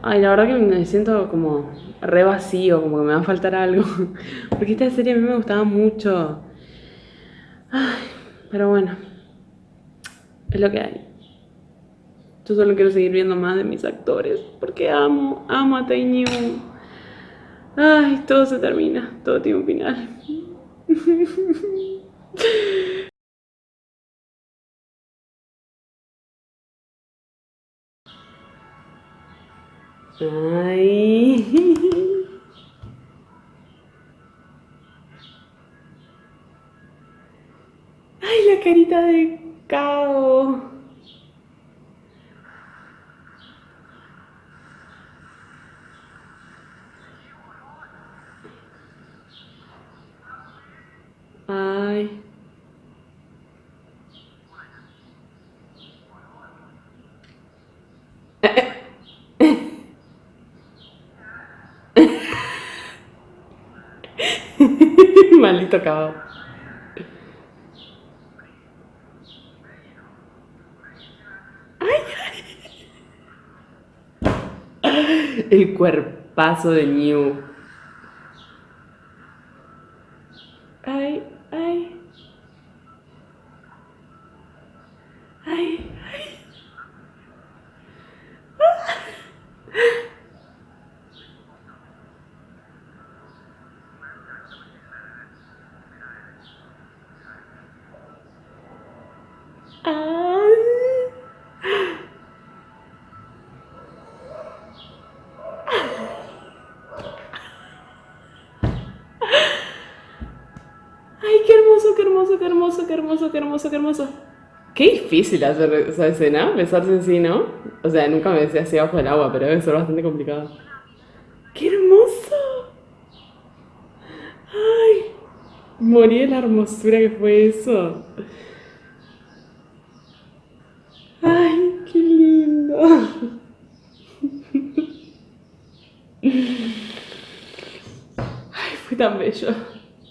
Ay, la verdad que me siento como re vacío, como que me va a faltar algo. Porque esta serie a mí me gustaba mucho. Ay, pero bueno. Es lo que hay. Yo solo quiero seguir viendo más de mis actores. Porque amo, amo a Tiny Ay, todo se termina. Todo tiene un final. Ay. Ay, la carita de Cao. Ay. Cabo. Ay. El cuerpazo de New. Ay. Ay, ay. Ay, qué qué hermoso, qué hermoso, qué hermoso, qué hermoso, qué difícil hacer esa escena, besarse así, ¿no? O sea, nunca me besé así abajo del agua, pero debe ser bastante complicado. ¡Qué hermoso! ¡Ay! Morí de la hermosura que fue eso. ¡Ay, qué lindo! Ay, fue tan bello,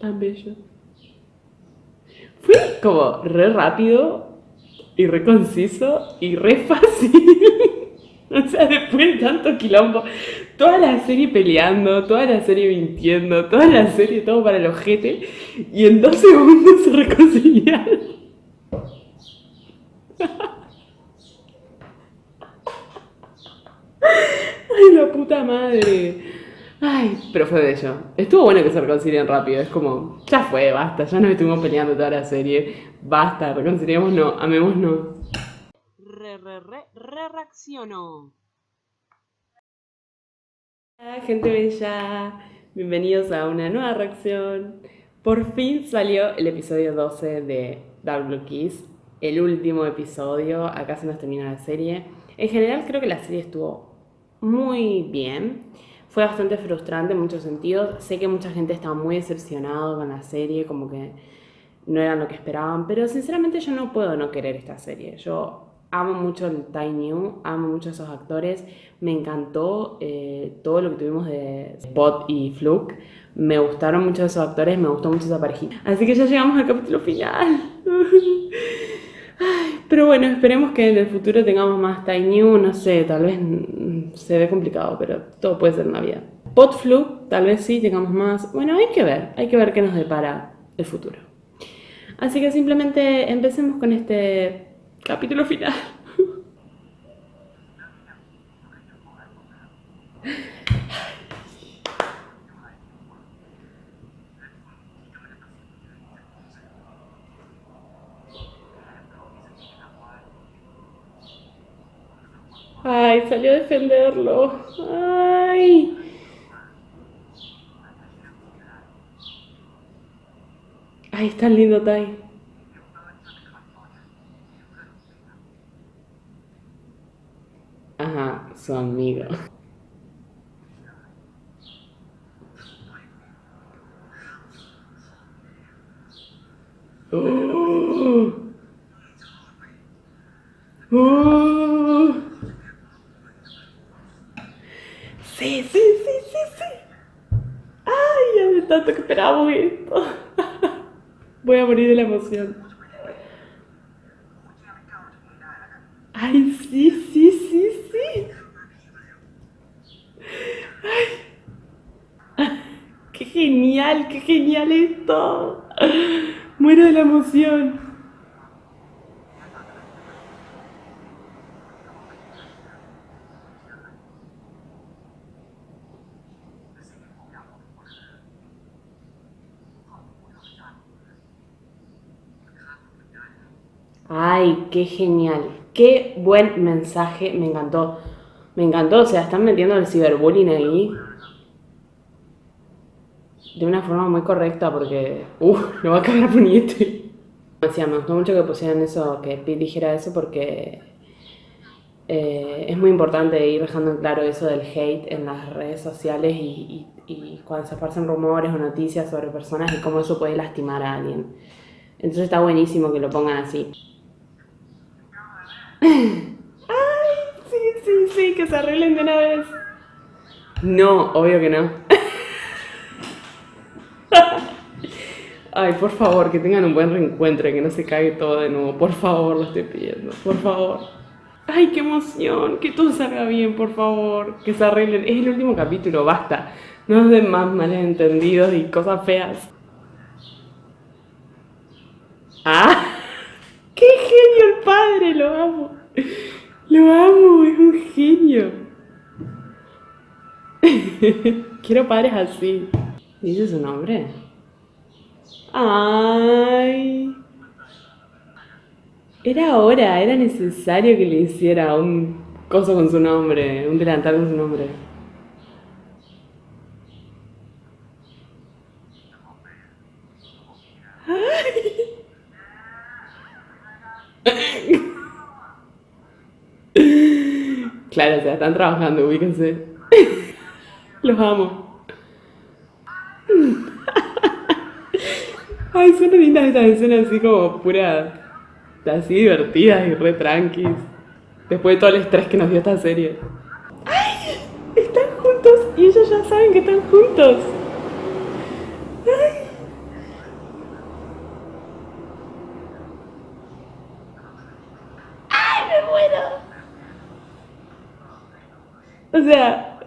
tan bello. Como re rápido y re conciso y re fácil. o sea, después de tanto quilombo, toda la serie peleando, toda la serie mintiendo, toda la serie todo para el ojete y en dos segundos se reconciliaron. Ay, la puta madre. Ay, pero fue bello. Estuvo bueno que se reconcilien rápido. Es como, ya fue, basta. Ya nos estuvimos peleando toda la serie. Basta, reconciliemos no, amémonos. Re, re, re, re reaccionó. Hola, gente bella. Bienvenidos a una nueva reacción. Por fin salió el episodio 12 de Dark Blue Kiss. El último episodio. Acá se nos termina la serie. En general creo que la serie estuvo muy bien. Fue bastante frustrante en muchos sentidos. Sé que mucha gente estaba muy decepcionado con la serie, como que no era lo que esperaban, pero sinceramente yo no puedo no querer esta serie. Yo amo mucho el Tiny New, amo mucho a esos actores, me encantó eh, todo lo que tuvimos de Spot y Fluke, me gustaron mucho esos actores, me gustó mucho esa parejita. Así que ya llegamos al capítulo final. pero bueno, esperemos que en el futuro tengamos más Tiny New, no sé, tal vez se ve complicado, pero todo puede ser una vida. Potflu, tal vez sí, tengamos más. Bueno, hay que ver, hay que ver qué nos depara el futuro. Así que simplemente empecemos con este capítulo final. Ay, salió a defenderlo. Ay. Ay, está lindo Tai. Ajá, su amigo. tanto que esperábamos esto. Voy a morir de la emoción. Ay, sí, sí, sí, sí. Qué genial, qué genial esto. Muero de la emoción. Ay, qué genial. Qué buen mensaje. Me encantó. Me encantó. O sea, están metiendo el ciberbullying ahí. De una forma muy correcta porque... Uf, lo va a cagar Puñete. Decía, me gustó mucho que pusieran eso, que Pete dijera eso porque... Eh, es muy importante ir dejando en claro eso del hate en las redes sociales y, y cuando se esparcen rumores o noticias sobre personas y cómo eso puede lastimar a alguien. Entonces está buenísimo que lo pongan así. Ay, sí, sí, sí, que se arreglen de una vez. No, obvio que no. Ay, por favor, que tengan un buen reencuentro y que no se caiga todo de nuevo. Por favor, lo estoy pidiendo. Por favor. Ay, qué emoción. Que todo salga bien, por favor. Que se arreglen. Es el último capítulo, basta. No nos den más malentendidos y cosas feas. Ah. ¡Qué genio el padre! Lo amo. Lo amo, es un genio. Quiero padres así. ¿Dice su nombre? Ay. Era hora, era necesario que le hiciera un coso con su nombre, un delantal con su nombre. Claro, o sea, están trabajando, ubíquense. Los amo. Ay, son lindas estas escenas así como puras, así divertidas y re tranquis. Después de todo el estrés que nos dio esta serie. ¡Ay! Están juntos y ellos ya saben que están juntos. ¡Ay! ¡Ay, me muero! O sea,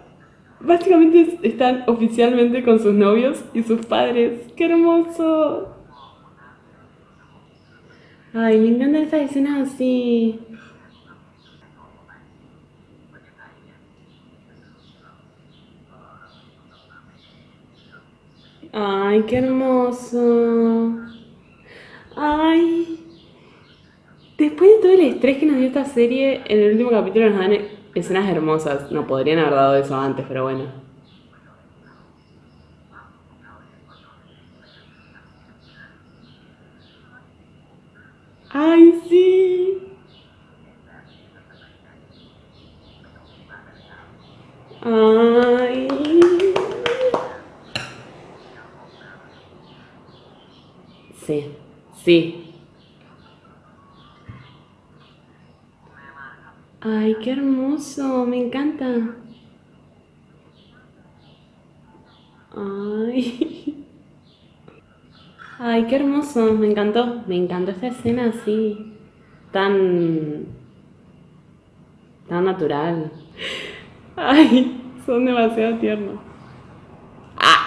básicamente están oficialmente con sus novios y sus padres. ¡Qué hermoso! Ay, me encantan estas escenas así. Ay, qué hermoso. Ay. Después de todo el estrés que nos dio esta serie, en el último capítulo nos dan escenas hermosas. No podrían haber dado eso antes, pero bueno. ¡Ay, sí! ¡Ay! Sí, sí. Ay, qué hermoso, me encanta. Ay. Ay, qué hermoso, me encantó, me encantó esta escena así, tan, tan natural. Ay, son demasiado tiernos. ¡Ah!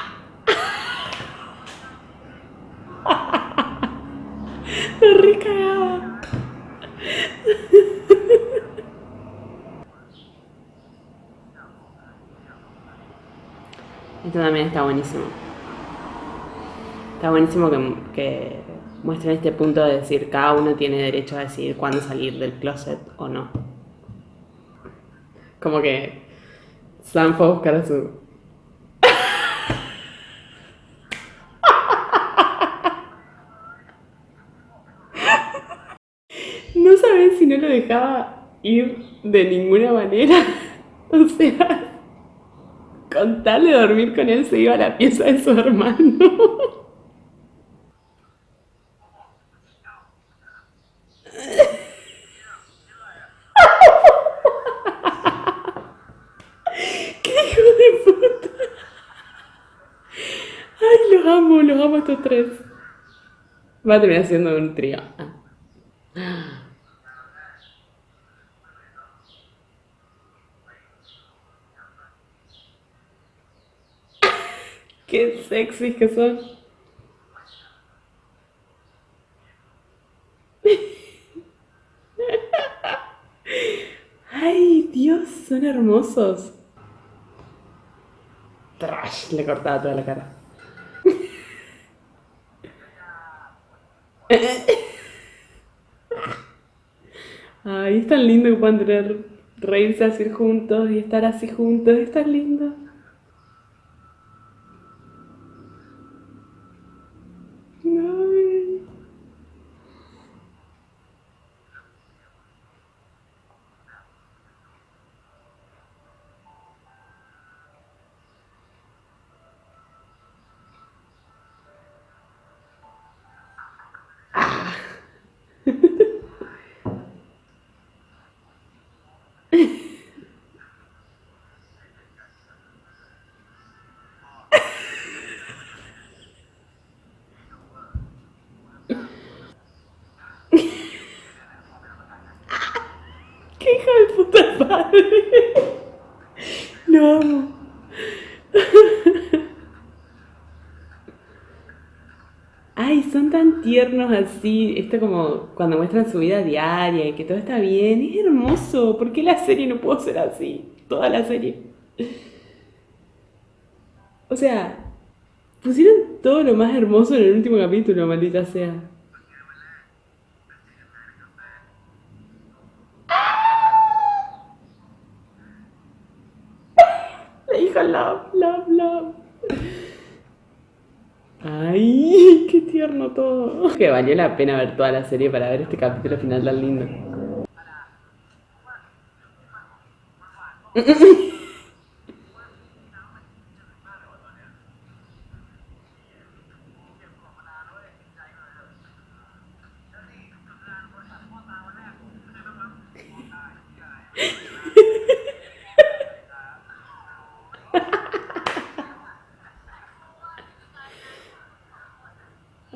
Esto también está buenísimo. Está buenísimo que, que muestren este punto de decir cada uno tiene derecho a decidir cuándo salir del closet o no. Como que Sam fue a buscar a su... no sabes si no lo dejaba ir de ninguna manera. O sea, con tal de dormir con él se iba a la pieza de su hermano. ¡Qué hijo de puta! Ay, los amo, los amo estos tres. Va a terminar siendo un trío. Sexy que son. Ay, Dios, son hermosos. Trash, le cortaba toda la cara. Ay, es tan lindo que puedan tener reírse así juntos y estar así juntos, es tan lindo. Lo amo. Ay, son tan tiernos así. Esto como cuando muestran su vida diaria y que todo está bien. Es hermoso. ¿Por qué la serie no puede ser así? Toda la serie. O sea, pusieron todo lo más hermoso en el último capítulo, maldita sea. La hija love, love, love. Ay, qué tierno todo. Que valió la pena ver toda la serie para ver este capítulo final tan lindo.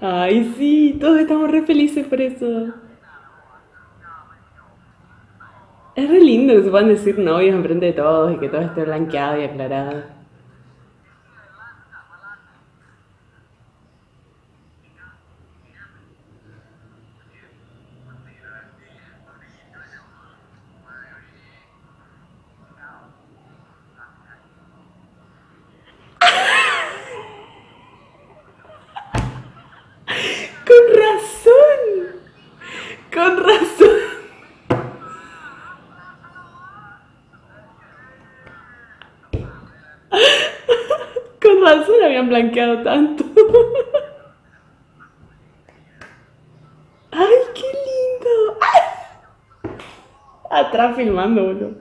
Ay, sí, felices por eso. Es re lindo que se puedan decir novios enfrente de todos y que todo esté blanqueado y aclarado. Con razón. Con razón. Con razón blanqueado tanto. ¡Ay, qué lindo! Atrás filmando, boludo.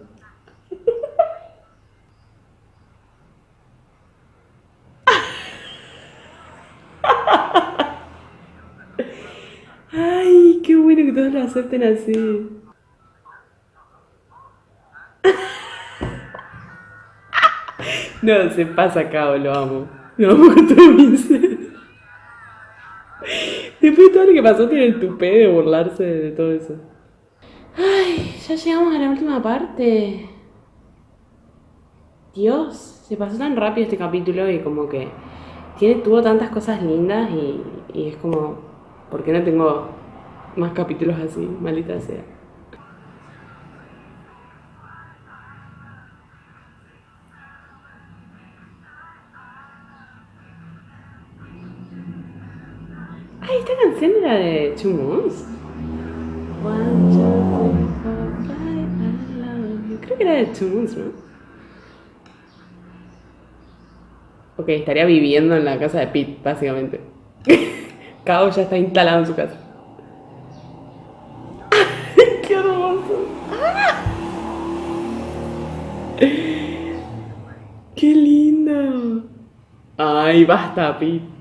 Ay, qué bueno que todos lo acepten así. No, se pasa acá, lo amo. Mi ser. Después de todo lo que pasó, tiene el tupé de burlarse de todo eso. Ay, ya llegamos a la última parte. Dios, se pasó tan rápido este capítulo y como que tiene, tuvo tantas cosas lindas y, y es como, ¿por qué no tengo más capítulos así? Maldita sea. Esta canción era de Two Moons. Creo que era de Two Moons, ¿no? Ok, estaría viviendo en la casa de Pete, básicamente. Kao ya está instalado en su casa. ¡Qué hermoso! ¡Qué lindo! Ay, basta, Pete.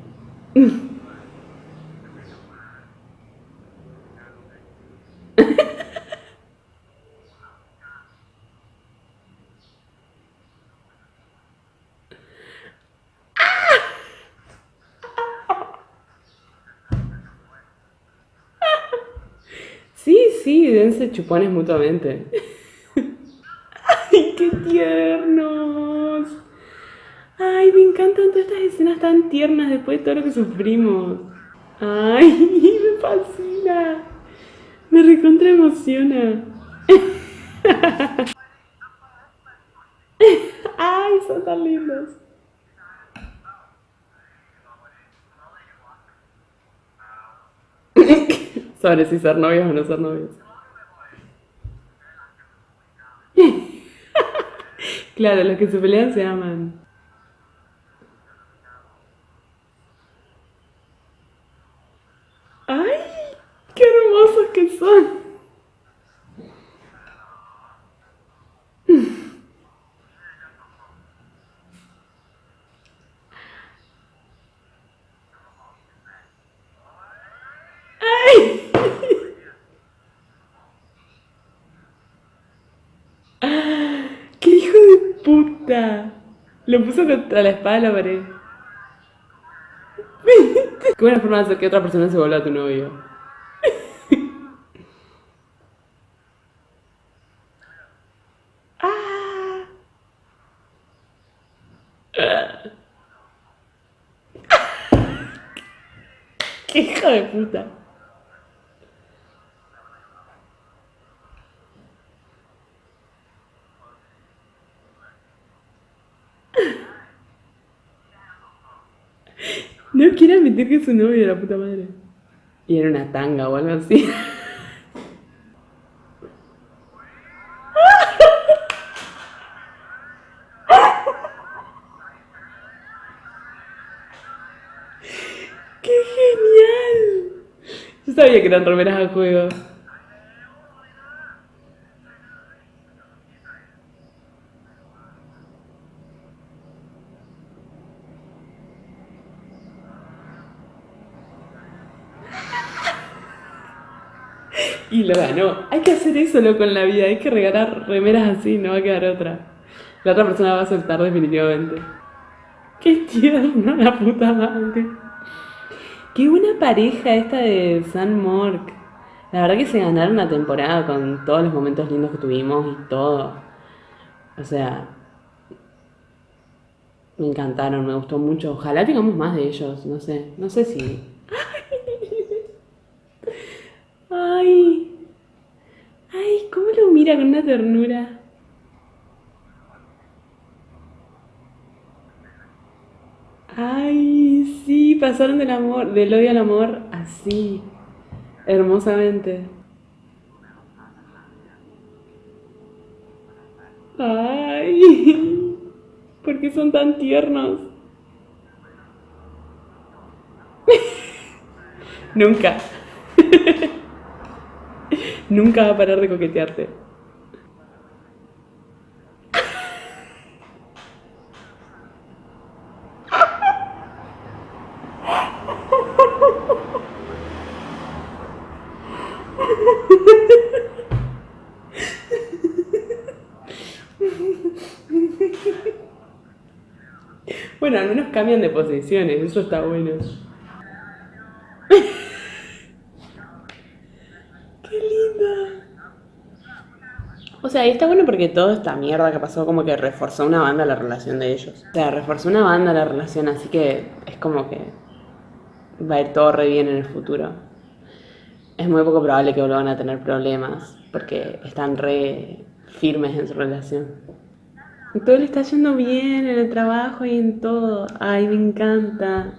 Sí, dense chupones mutuamente. ¡Ay, qué tiernos! Ay, me encantan todas estas escenas tan tiernas después de todo lo que sufrimos. Ay, me fascina. Me recontra emociona. Ay, son tan lindos. Sobre si ser novios o no ser novios. Claro, los que se pelean se aman. ¡Ay! ¡Qué hermosos que son! ¡Ay! ¡Qué hijo de puta! Lo puso contra la espada de la pared. Qué buena forma de hacer que otra persona se vuelva tu novio. Ah. ¡Qué hijo de puta! No quiere admitir que es su novio, la puta madre. Y era una tanga o algo así. ¡Qué genial! Yo sabía que eran remeras a juego. Y lo ganó. Loco en la vida, hay que regalar remeras así, no va a quedar otra. La otra persona va a aceptar definitivamente. Qué tierno, la puta madre. Qué buena pareja esta de San Mork. La verdad que se ganaron una temporada con todos los momentos lindos que tuvimos y todo. O sea, me encantaron, me gustó mucho. Ojalá tengamos más de ellos, no sé, no sé si. Ay, ay, cómo lo mira una ternura. Ay, sí, pasaron del amor, del odio al amor así, hermosamente. Ay, ¿por qué son tan tiernos? Nunca. Nunca va a parar de coquetearte. Bueno, al menos eso está bueno. ¡Qué linda! O sea, y está bueno porque toda esta mierda que pasó como que reforzó una banda la relación de ellos. O sea, reforzó una banda la relación, así que es como que va a ir todo re bien en el futuro. Es muy poco probable que vuelvan a tener problemas porque están re firmes en su relación. Todo le está yendo bien en el trabajo y en todo. Ay, me encanta.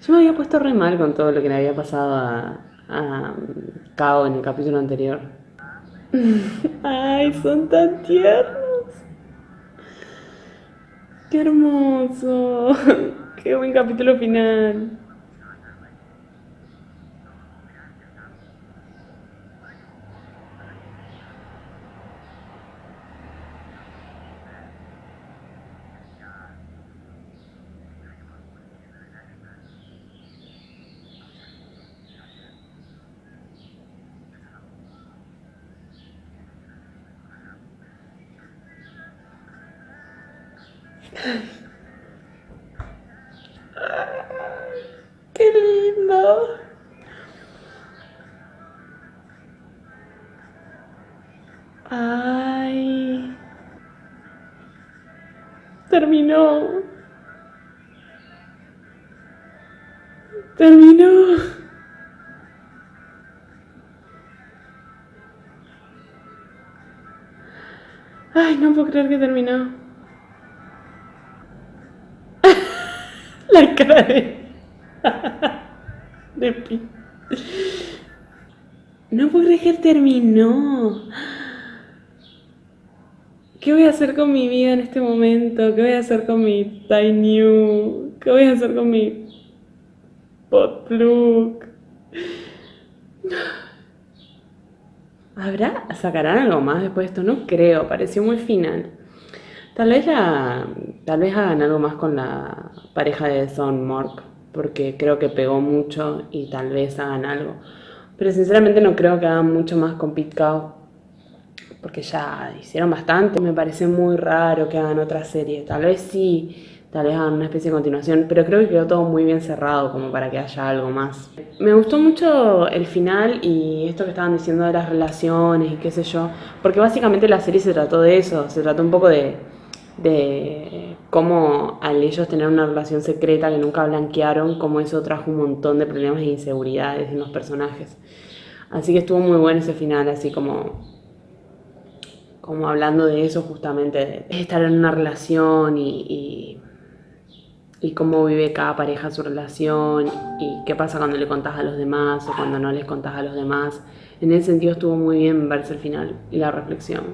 Yo me había puesto re mal con todo lo que le había pasado a, a Kao en el capítulo anterior. Ay, son tan tiernos. Qué hermoso. Qué buen capítulo final. ¡Qué lindo! ¡Ay! Terminó. Terminó. Ay, no puedo creer que terminó. Cara de... de. No puedo creer que terminó. ¿Qué voy a hacer con mi vida en este momento? ¿Qué voy a hacer con mi Tiny ¿Qué voy a hacer con mi Potplug? ¿Habrá? ¿Sacarán algo más después de esto? No creo, pareció muy final. Tal vez la, tal vez hagan algo más con la pareja de Son Mork, porque creo que pegó mucho y tal vez hagan algo. Pero sinceramente no creo que hagan mucho más con Pete Cow, porque ya hicieron bastante. Me parece muy raro que hagan otra serie. Tal vez sí, tal vez hagan una especie de continuación, pero creo que quedó todo muy bien cerrado como para que haya algo más. Me gustó mucho el final y esto que estaban diciendo de las relaciones y qué sé yo, porque básicamente la serie se trató de eso, se trató un poco de de cómo al ellos tener una relación secreta que nunca blanquearon, cómo eso trajo un montón de problemas e inseguridades en los personajes. Así que estuvo muy bueno ese final, así como, como hablando de eso justamente, de estar en una relación y, y, y cómo vive cada pareja su relación y qué pasa cuando le contás a los demás o cuando no les contás a los demás. En ese sentido estuvo muy bien verse el final y la reflexión.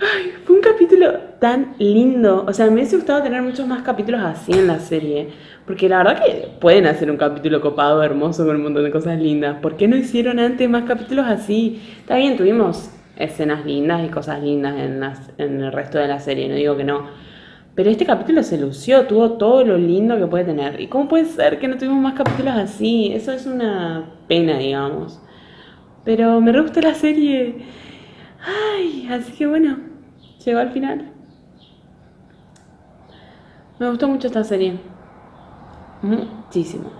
Ay, fue un capítulo tan lindo. O sea, me hubiese gustado tener muchos más capítulos así en la serie. Porque la verdad que pueden hacer un capítulo copado, hermoso, con un montón de cosas lindas. ¿Por qué no hicieron antes más capítulos así? Está bien, tuvimos escenas lindas y cosas lindas en, en el resto de la serie, no digo que no. Pero este capítulo se lució, tuvo todo lo lindo que puede tener. ¿Y cómo puede ser que no tuvimos más capítulos así? Eso es una pena, digamos. Pero me re gusta la serie. Ay, así que bueno, llegó al final. Me gustó mucho esta serie. Muchísimo.